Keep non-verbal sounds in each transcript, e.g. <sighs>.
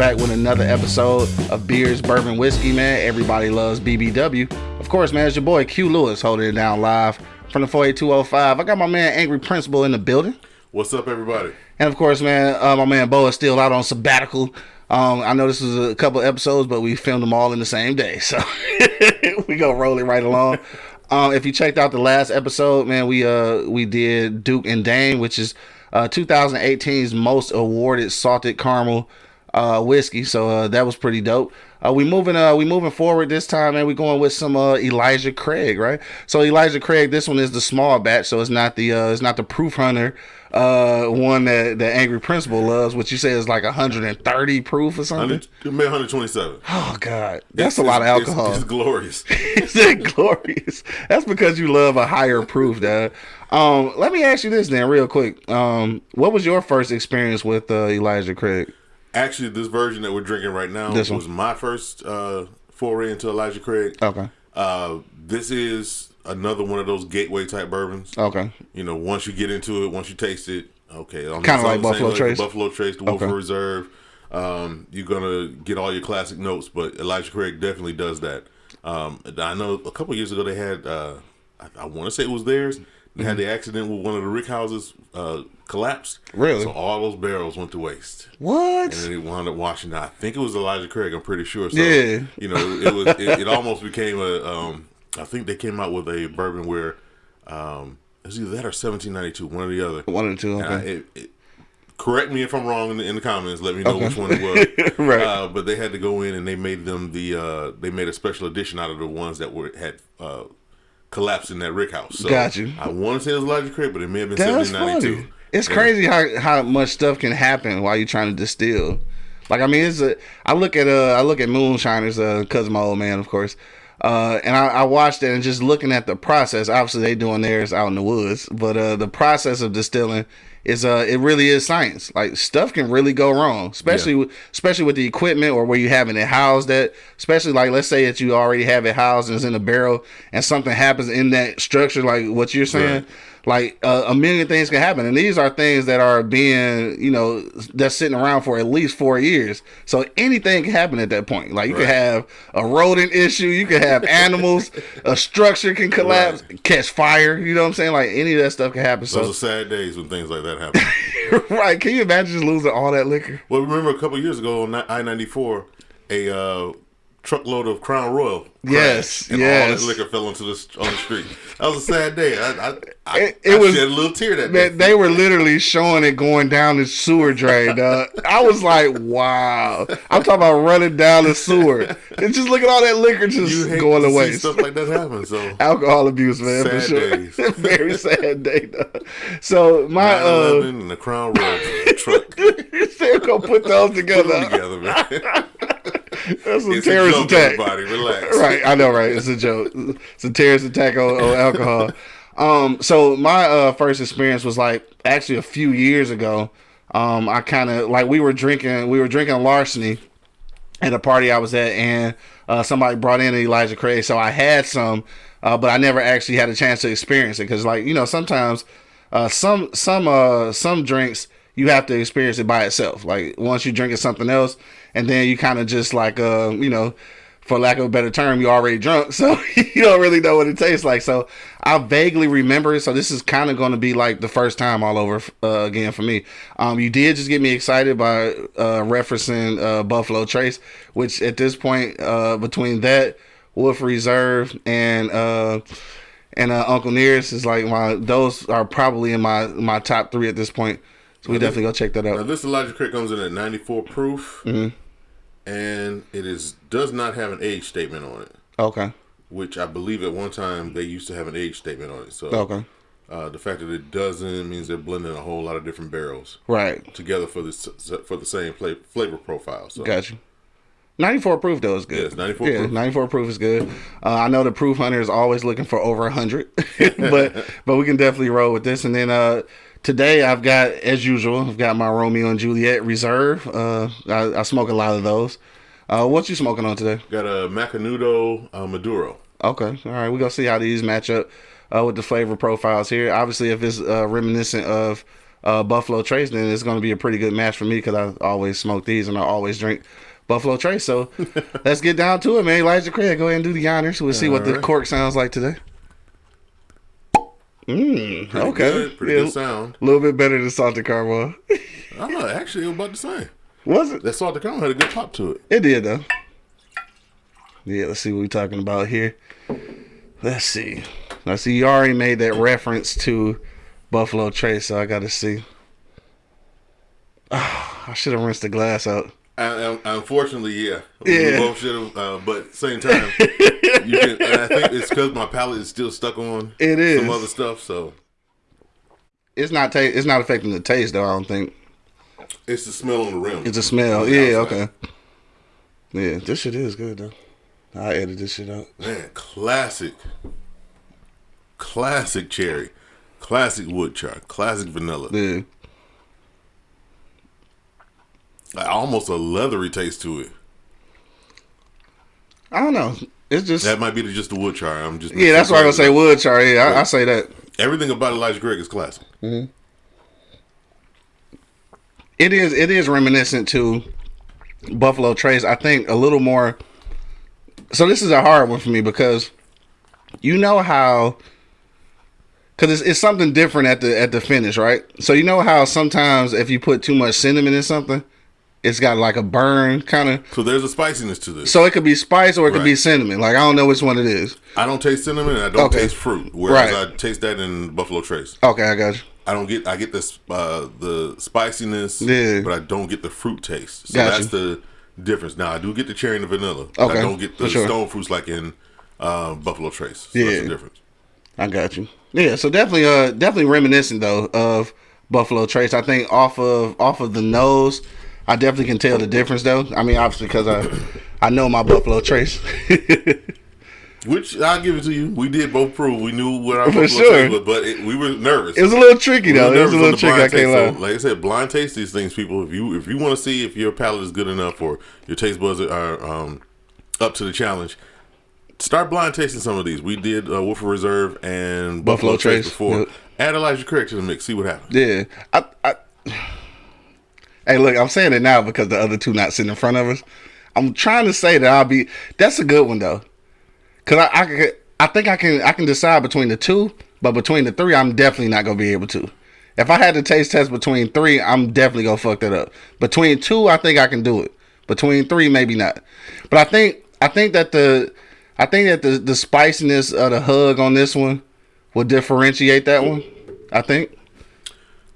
back with another episode of Beers, Bourbon, Whiskey, man. Everybody loves BBW. Of course, man, it's your boy Q Lewis holding it down live from the 48205. I got my man Angry Principal in the building. What's up, everybody? And of course, man, uh, my man Bo is still out on sabbatical. Um, I know this is a couple episodes, but we filmed them all in the same day, so <laughs> we go rolling right along. Um, if you checked out the last episode, man, we uh we did Duke and Dame, which is uh 2018's most awarded salted caramel uh whiskey. So uh, that was pretty dope. Uh, we moving uh we moving forward this time, and we going with some uh Elijah Craig, right? So Elijah Craig, this one is the small batch, so it's not the uh it's not the proof hunter uh one that the angry principal loves which you say is like 130 proof or something 100, it made 127. oh god that's It's- a lot of alcohol It's, it's glorious. <laughs> is it glorious? That's because you love a higher proof, Dad. Um, let me ask you this then, real quick. Um, what was your first experience with uh, Elijah Craig? Actually, this version that we're drinking right now This one. was my first uh, foray into Elijah Craig. Okay, Uh, this is another one of those gateway type bourbons. okay, You know, once you get into it, once you taste it, okay. on Kinda like Buffalo Trace? the Buffalo Trace, the Woodford Okay. Reserve. Um, you're gonna get all your classic notes, but Elijah Craig definitely does that. Um, I know a couple years ago they had, uh, I, I want to say it was theirs. They had the accident with one of the rick houses uh, collapsed. Really? So all those barrels went to waste, what? and then it wound up washing out. I think it was Elijah Craig. I'm pretty sure. So, Yeah. You know, it was. It, it almost became a. Um, I think they came out with a bourbon where, um, it was either that or 1792, one or the other. One or two. And I- it, it, correct me if I'm wrong in the, in the comments. Let me know Okay. which one it was. <laughs> Right. Uh, but they had to go in and they made them the. Uh, they made a special edition out of the ones that were had uh, collapsed in that rick house. So Got you. I want to say it was Elijah Craig, but it may have been that's 1792. funny. It's Yeah. crazy how how much stuff can happen while you're trying to distill. Like I mean, it's a. I look at uh, I look at moonshiners, uh, cause of my old man, of course. Uh, and I, I watched it and just looking at the process. Obviously, they doing theirs out in the woods, but uh, the process of distilling is uh, it really is science. Like stuff can really go wrong, especially with, especially with the equipment or where you having it housed. At especially like let's say that you already have it housed and it's in a barrel, and something happens in that structure, like what you're saying. Right. Like uh, a million things can happen, and these are things that are being, you know, that's sitting around for at least four years. So anything can happen at that point. Like you Right. can have a rodent issue, you can have animals, <laughs> a structure can collapse, catch fire. You know what I'm saying? Like any of that stuff can happen. Those So are sad days when things like that happen. <laughs> right, can you imagine just losing all that liquor? well, remember a couple years ago on I ninety four, a uh, truckload of Crown Royal. Yes, and all yes. that liquor fell into the on the street. That was a sad day. I I, I, It- it I was- shed a little tear that day. They were literally showing it going down the sewer drain. I was like, wow. I'm talking about running down the sewer. And just look at all that liquor just going see stuff like that happens. So <laughs> alcohol abuse, man, for sure. days. <laughs> Very sad day. Though. So my uh, 9/11 and the Crown Royal truck <laughs> you still gonna put those put together? them together, man. That's a It's a terrorist joke, attack. everybody. Relax. <laughs> Right, I know, right? It's a joke. It's a terrorist attack on, on alcohol. Um, so my uh first experience was like actually a few years ago. Um, I kind of like we were drinking, we were drinking larceny at a party I was at, and uh, somebody brought in Elijah Craig, so I had some, uh, but I never actually had a chance to experience it because, like you know, sometimes uh, some some uh, some drinks you have to experience it by itself. Like once you drinking something else, and then you kind of just like uh, you know. For lack of a better term, you're already drunk, <laughs> so you don't really know what it tastes like. So I vaguely remember it. So this is kind of going to be like the first time all over uh, again for me. Um, you did just get me excited by uh, referencing uh, Buffalo Trace, which at this point, uh, between that Woodford Reserve and uh, and uh, Uncle Nearest is like my those are probably in my my top three at this point. So we definitely go check that out. Now this Elijah Craig comes in at 94 proof, Mm-hmm. And it is does not have an age statement on it, Okay. which I believe at one time they used to have an age statement on it. So Okay. uh, the fact that it doesn't means they're blending a whole lot of different barrels Right. together for this for the same fla- flavor profile. So Got you. 94 proof though is good. Yes, 94 yeah, proof. 94 proof is good. Uh, I know the proof hunter is always looking for over 100, <laughs> but but we can definitely roll with this. And then uh, today I've got, as usual, I've got my Romeo and Juliet Reserve. Uh, I, I smoke a lot of those. Uh, what you smoking on today? got a Macanudo uh, Maduro. Okay, all right. We're gonna see how these match up uh, with the flavor profiles here. Obviously, if it's uh, reminiscent of uh, Buffalo Trace, then it's going to be a pretty good match for me because I always smoke these and I always drink Buffalo Trace. So <laughs> let's get down to it, man. Elijah Craig, go ahead and do the honors. We'll see what the cork sounds like today. Mm, Pretty okay. good, pretty Yeah, good sound. A little bit better than salted caramel. Oh, actually, it was about the same. Was it? That salted caramel had a good pop to it. It did though. Yeah, let's see what we're talking about here. Let's see. I see you already made that reference to Buffalo Trace, so I got to see. Ah, <sighs> I should have rinsed the glass out. Unfortunately, yeah, we Yeah. both should have. Uh, but same time, you can, I think it's because my palate is still stuck on It is. some other stuff. So It's not ta- It's not affecting the taste though. I don't think it's the smell on the rim. it's a smell. The Yeah. outside. Okay. Yeah, this shit is good though. I edit this shit out. Man, classic, classic cherry, classic wood char, classic vanilla. Yeah. Almost a leathery taste to it. I don't know. It's just That might be the, just the wood char. I'm just yeah. That's why I gonna say wood char. Yeah, I, I say that. everything about Elijah Craig is classic. Mm-hmm. It is it is reminiscent to Buffalo Trace. I think a little more. So this is a hard one for me because you know how because it's, it's something different at the at the finish, right? So you know how sometimes if you put too much cinnamon in something, it's got like a burn kind of. So there's a spiciness to this. So it could be spice or it could be cinnamon. Like I don't know which one it is. I don't taste cinnamon and I don't Okay. taste fruit. Whereas Right. I taste that in Buffalo Trace. Okay, I got you. I don't get I get this uh the spiciness, Yeah. but I don't get the fruit taste. So Gotcha. that's the difference. Now I do get the cherry and the vanilla. Okay, I don't get the sure. stone fruits like in uh, Buffalo Trace. So Yeah. that's the difference. I got you. Yeah, so definitely, uh, definitely reminiscent though of Buffalo Trace. I think off of off of the nose, I definitely can tell the difference though. I mean, obviously because I I know my Buffalo Trace. <laughs> Which I'll give it to you. We did both prove we knew what our For Buffalo sure. Trace was, but it, we were nervous. it was a little tricky We though. It was a little tricky. I can't lie. So, like I said, blind taste these things, people. If you if you want to see if your palate is good enough or your taste buds are um, up to the challenge, start blind tasting some of these. We did uh, Woodford Reserve and Buffalo Buffalo, Trace, Trace, before. yep. Add Elijah Craig to the mix. See what happens. Yeah. I, I, hey, look, I'm saying it now because the other two not sitting in front of us. I'm trying to say that I'll be. That's a good one though, because I, I I think I can I can decide between the two, but between the three, I'm definitely not gonna be able to. If I had to taste test between three, I'm definitely gonna fuck that up. Between two, I think I can do it. Between three, maybe not. But I think I think that the I think that the the spiciness of the hug on this one will differentiate that one. I think.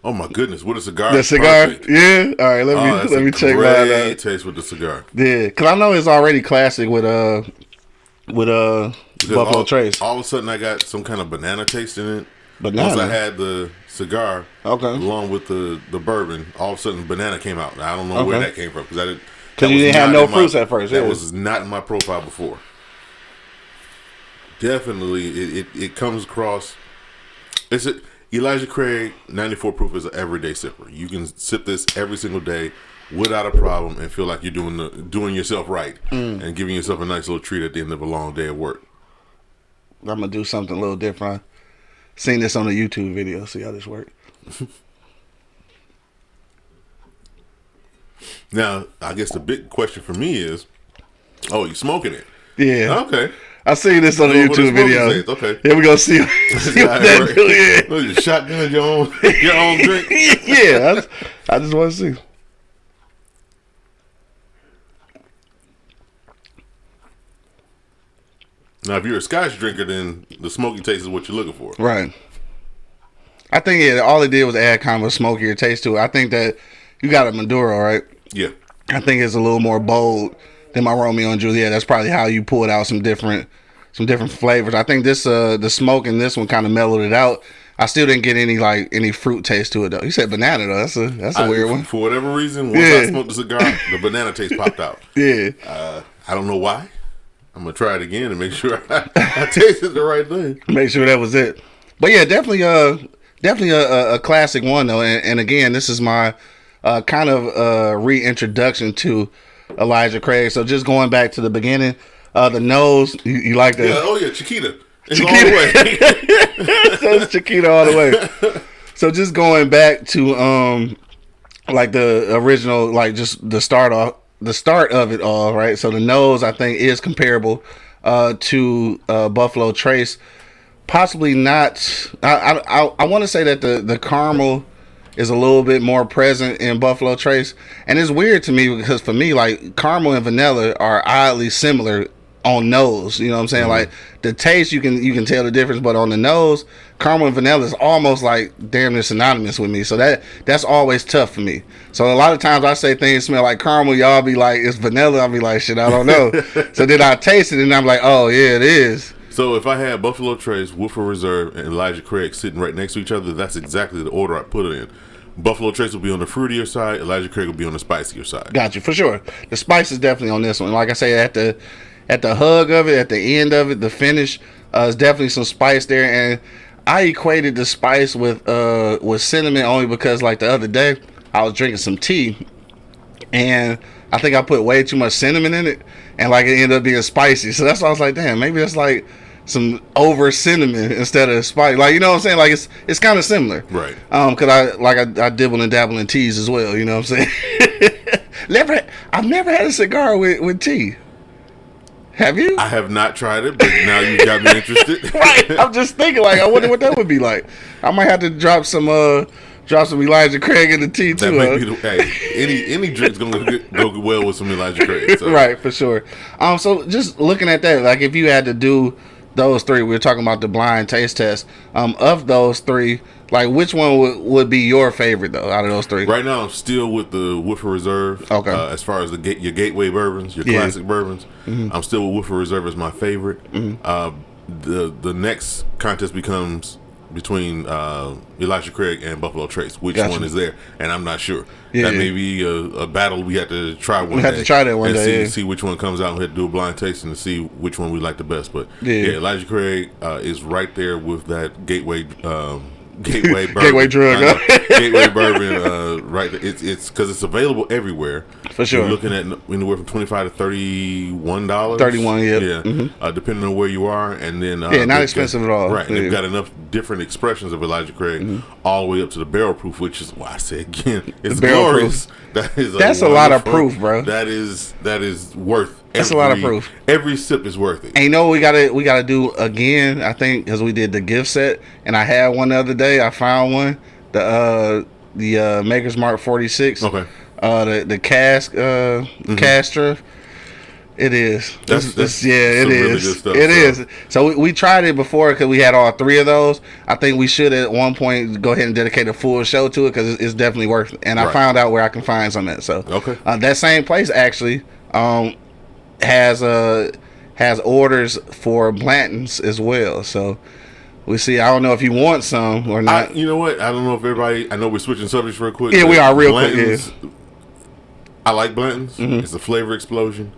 Oh my goodness, what a cigar! The cigar, Perfect. yeah. All right, let me Oh, <laughs> let a me check mine out. taste with the cigar. Yeah, cause I know it's already classic with uh with uh Because Buffalo all, Trace. All of a sudden, I got some kind of banana taste in it. Banana? Once I had the cigar, Okay. along with the the bourbon, all of a sudden banana came out. I don't know where that came from because I didn't. 'Cause that you didn't have no in my- fruits at first, That yeah. was not in my profile before. Definitely, it, it, it comes across. It's a, Elijah Craig 94 proof is an everyday sipper. You can sip this every single day without a problem and feel like you're doing the doing yourself right Mm. and giving yourself a nice little treat at the end of a long day of work. I'm gonna do something a little different. Seen this on a YouTube video. See how this works. <laughs> Now, I guess the big question for me is, oh, you smoking it? Yeah, Okay. I seen this on a Go for the YouTube video. okay. Here we go. See, <laughs> see what that Right. Oh, you shotgun your own your own drink. <laughs> yeah, I just, I just want to see. Now, if you're a Scotch drinker, then the smoky taste is what you're looking for. Right. I think yeah, all it did was add kind of a smokier taste to it. I think that you got a Maduro, right? Yeah. I think it's a little more bold than my Romeo and Juliet. That's probably how you pulled out some different some different flavors. I think this uh the smoke in this one kind of mellowed it out. I still didn't get any like any fruit taste to it though. You said banana though. That's a that's a I- weird one. For whatever reason, once Yeah. I smoked the cigar, <laughs> the banana taste popped out. Yeah. Uh, I don't know why. I'm gonna try it again and make <laughs> sure I, I tasted the right thing. Make sure that was it. But yeah, definitely uh definitely a, a, a classic one though. And, and again, this is my uh kind of uh reintroduction to Elijah Craig. So just going back to the beginning, uh the nose, you, you like that? Yeah, oh yeah, Chiquita. It's Chiquita. all the way. so it's Chiquita all the way. so just going back to um like the original like just the start off the start of it all right so the nose i think is comparable uh to uh buffalo trace possibly not i i, I want to say that the the caramel is a little bit more present in buffalo trace and it's weird to me because for me like caramel and vanilla are oddly similar on nose. You know what I'm saying? Mm-hmm. Like the taste, you can you can tell the difference, but on the nose, caramel and vanilla is almost like damn near synonymous with me. So that that's always tough for me. So a lot of times I say things smell like caramel, y'all be like it's vanilla. I'll be like shit, I don't know. <laughs> so then I taste it and I'm like, oh yeah, it is. So if I had Buffalo Trace, Woodford Reserve, and Elijah Craig sitting right next to each other, that's exactly the order I put it in. Buffalo Trace will be on the fruitier side. Elijah Craig will be on the spicier side. Got you for sure. The spice is definitely on this one. Like I say, at the at the hug of it, at the end of it, the finish, uh, is definitely some spice there. And I equated the spice with uh with cinnamon only because like the other day I was drinking some tea, and I think I put way too much cinnamon in it, and like it ended up being spicy. So that's why I was like, damn, maybe it's like some over cinnamon instead of spice. Like you know what I'm saying? Like it's it's kind of similar, right? Um, cause I like I, I dibble and dabble in teas as well. You know what I'm saying? <laughs> never, I've never had a cigar with with tea. Have you? I have not tried it, but now you got me interested. <laughs> right. I'm just thinking, like, I wonder what that would be like. I might have to drop some, uh, drop some Elijah Craig in the tea too. That huh? hey, any any drink's gonna go well with some Elijah Craig. So. <laughs> right, for sure. Um, so just looking at that, like, if you had to do those three, we were talking about the blind taste test. Um, of those three, like, which one would, would be your favorite though out of those three? Right now, I'm still with the Woodford Reserve. Okay. Uh, as far as the your gateway bourbons, your yeah. classic bourbons, mm-hmm. I'm still with Woodford Reserve as my favorite. Mm-hmm. Uh, the the next contest becomes between uh, Elijah Craig and Buffalo Trace. Which gotcha. one is there? And I'm not sure. Yeah, that yeah. may be a, a, battle we have to try one. We have to try that one and day. See, yeah. see which one comes out. We have to do a blind tasting to see which one we like the best. But yeah, Elijah Craig uh, is right there with that gateway. Um, <laughs> Gateway Bourbon. Gateway drug. <laughs> Gateway Bourbon. Uh, right. It's it's because it's available everywhere. For sure. You're looking at anywhere from twenty five to thirty one dollars. Thirty one. Yeah. Yeah. Mm-hmm. Uh, depending on where you are, and then uh, yeah, not expensive got, at all. Right. Yeah. They've got enough different expressions of Elijah Craig, mm-hmm. all the way up to the barrel proof, which is why I say again, it's glorious. Proof. <laughs> That is. That's a, a lot of proof, bro. That is that is worth that's every, a lot of proof. Every sip is worth it. And you know we gotta we gotta do again. I think because we did the gift set, and I had one the other day. I found one, the uh the uh Maker's Mark forty six. Okay. Uh, the the cask uh mm-hmm. Castra. It is. That's, that's, that's yeah, it is. Really stuff, it so. is. so. we, we tried it before because we had all three of those. I think we should at one point go ahead and dedicate a full show to it because it's, it's, definitely worth. it. And right. I found out where I can find some of that. So okay, uh, that same place actually. Um, has uh has orders for Blanton's as well. So we see. I don't know if you want some or not. I, you know what? I don't know if everybody. I know we're switching subjects real quick. Yeah, we are real Blanton's, quick. Yeah. I like Blanton's. Mm-hmm. It's a flavor explosion.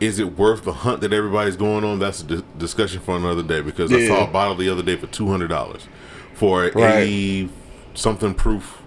Is it worth the hunt that everybody's going on? That's a di- discussion for another day because yeah. I saw a bottle the other day for two hundred dollars for a right. something proof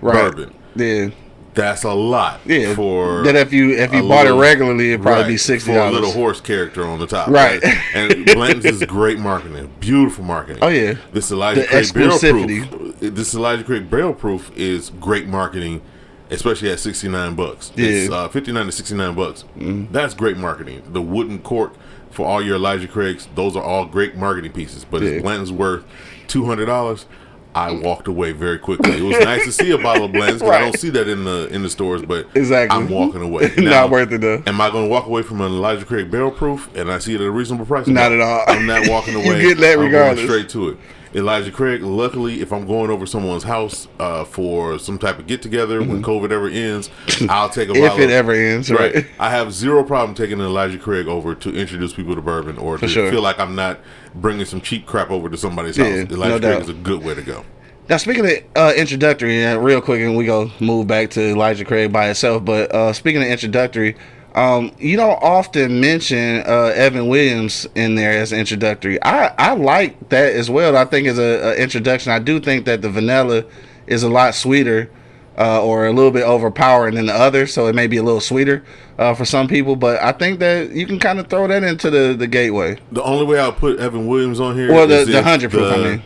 right. bourbon. Yeah that's a lot. Yeah. For that if you if you bought little, it regularly, it'd probably right, be sixty dollars. For a little horse character on the top. Right. right? And <laughs> Blanton's is great marketing, beautiful marketing. Oh yeah. This Elijah the Craig barrel proof. This Elijah Craig barrel proof is great marketing, especially at sixty nine bucks. Yeah. It's uh, fifty nine to sixty nine bucks. Mm. That's great marketing. The wooden cork for all your Elijah Craigs, those are all great marketing pieces. But yeah. if Blanton's worth two hundred dollars I walked away very quickly. It was nice to see a bottle of blends because right. I don't see that in the in the stores, but exactly. I'm walking away. <laughs> Now, not worth it though. Am I going to walk away from an Elijah Craig barrel proof and I see it at a reasonable price? Not no, at all. I'm not walking <laughs> away. you get that regardless. I'm going straight to it. Elijah Craig. Luckily, if I'm going over someone's house uh, for some type of get together mm-hmm. when COVID ever ends, I'll take a <laughs> if it ever ends. Right. right. I have zero problem taking Elijah Craig over to introduce people to bourbon or for to sure. feel like I'm not bringing some cheap crap over to somebody's yeah, house. Elijah no Craig doubt. is a good way to go. Now, speaking of uh, introductory, uh, real quick, and we go move back to Elijah Craig by itself. But uh, speaking of introductory, um, you don't often mention uh, Evan Williams in there as introductory. I, I like that as well. I think as a, a introduction, I do think that the vanilla is a lot sweeter uh, or a little bit overpowering than the other, so it may be a little sweeter uh, for some people. But I think that you can kind of throw that into the, the gateway. The only way I'll put Evan Williams on here, well, the the hundred proof. I mean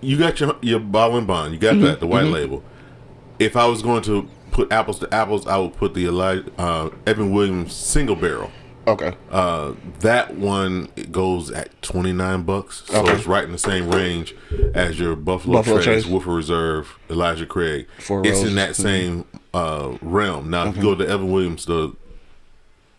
you got your your bottle and bond. You got that the white label. If I was going to put apples to apples, I would put the Elijah, uh, Evan Williams single barrel. Okay. Uh, that one it goes at twenty nine bucks, so Okay. it's right in the same range as your Buffalo, Buffalo Trace, Trace. Woodford Reserve, Elijah Craig. Four it's Roses. in that same uh, realm. Now, if you go to Evan Williams, the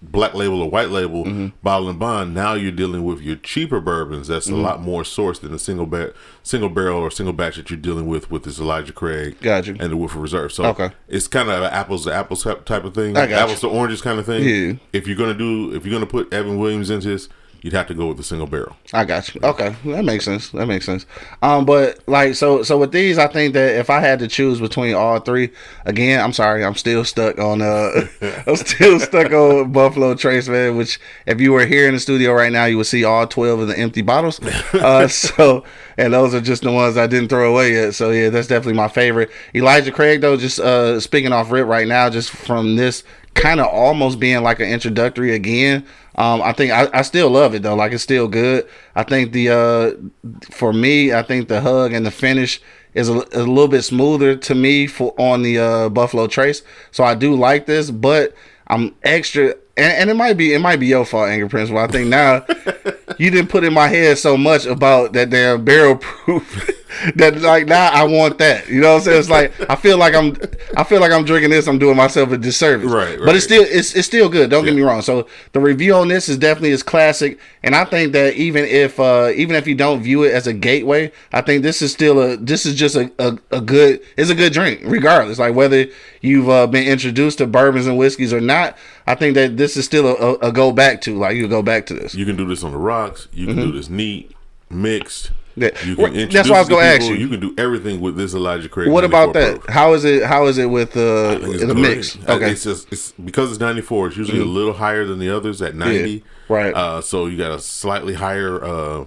black label or white label Mm-hmm. bottle and bond, now you're dealing with your cheaper bourbons. That's Mm-hmm. a lot more sourced than the single ba- single barrel or single batch that you're dealing with with this Elijah Craig Got you. and the Woodford Reserve. So Okay. it's kind of an apples to apples type type of thing, apples to oranges kind of thing. Yeah. If you're gonna do, if you're gonna put Evan Williams into this, you'd have to go with the single barrel. I got you. Okay, that makes sense. That makes sense. Um, but like so, so with these, I think that if I had to choose between all three, again, I'm sorry, I'm still stuck on. Uh, <laughs> I'm still stuck on Buffalo Trace, man. Which, if you were here in the studio right now, you would see all twelve of the empty bottles. <laughs> Uh, so, and those are just the ones I didn't throw away yet. So yeah, that's definitely my favorite. Elijah Craig, though, just uh, speaking off rip right now, just from this kind of almost being like an introductory again. Um, I think I, I still love it though. Like it's still good. I think the uh, for me, I think the hug and the finish is a, a little bit smoother to me for on the uh, Buffalo Trace. So I do like this, but I'm extra. And, and it might be it might be your fault, Angry Principal. I think now <laughs> you didn't put in my head so much about that damn barrel proof <laughs> that like now I want that. You know what I'm saying? It's like I feel like I'm I feel like I'm drinking this. I'm doing myself a disservice. Right, But it's still it's it's still good. Don't get me wrong. So the review on this is definitely is classic, and I think that even if uh even if you don't view it as a gateway, I think this is still a this is just a a, a good it's a good drink regardless. Like whether you've uh, been introduced to bourbons and whiskeys or not, I think that this is still a, a, a go back to. Like you go back to this. You can do this on the rocks. You can do this neat, mixed. Mm-hmm. Yeah. You can that's what I was it to gonna ask you. You can do everything with this Elijah Craig. What about that? How is it? How is it with uh, the mix? Okay, Mm-hmm. It's just it's because it's 94. It's usually a little higher than the others at 90. right. Uh, so you got a slightly higher, uh,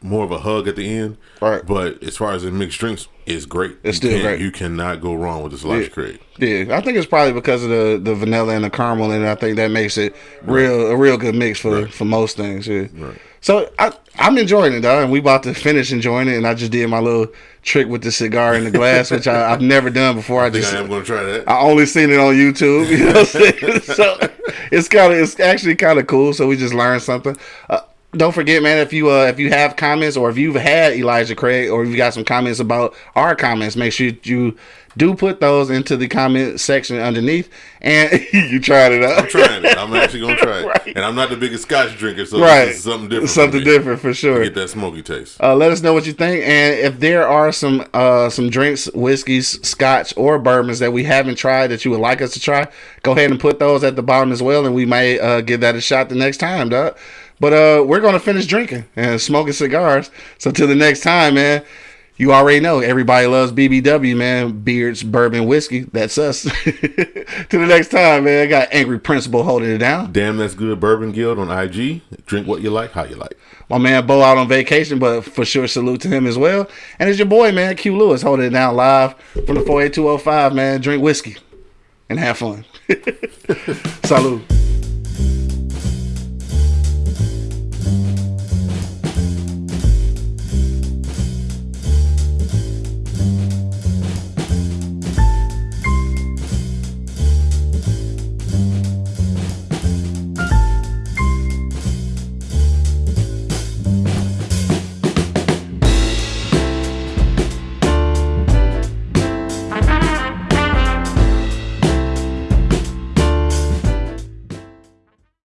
more of a hug at the end. Right. But as far as in mixed drinks, it's great. It's you still great. You cannot go wrong with this Elijah Craig. Yeah, I think it's probably because of the, the vanilla and the caramel, and I think that makes it real a real good mix for for most things. Yeah. Right. So I I'm enjoying it though, and we about to finish enjoying it, and I just did my little trick with the cigar in the glass, which I, I've never done before. I I just I am going to try that. I only seen it on YouTube. <laughs> You know what I'm saying? so it's kind of it's actually kind of cool. So we just learned something. Uh, don't forget, man. If you uh, if you have comments or if you've had Elijah Craig or if you got some comments about our comments, make sure you do put those into the comment section underneath. And <laughs> you tried it out. I'm trying it. I'm actually going to try it. <laughs> Right. And I'm not the biggest scotch drinker, so right, something different. for Something me. different for sure. Get that smoky taste. Uh, let us know what you think, and if there are some uh, some drinks, whiskeys, scotch, or bourbons that we haven't tried that you would like us to try, go ahead and put those at the bottom as well, and we may uh, give that a shot the next time, dog. But uh, we're gonna finish drinking and smoking cigars. So till the next time, man. You already know everybody loves BBW, man. Beards, bourbon, whiskey. That's us. <laughs> to the next time, man. I got Angry Principal holding it down. Damn, that's good. Bourbon Guild on IG. Drink what you like, how you like. My man Bo out on vacation, but for sure salute to him as well. And it's your boy, man, Q Lewis, holding it down live from the 48205, man. Drink whiskey and have fun. <laughs> Salute.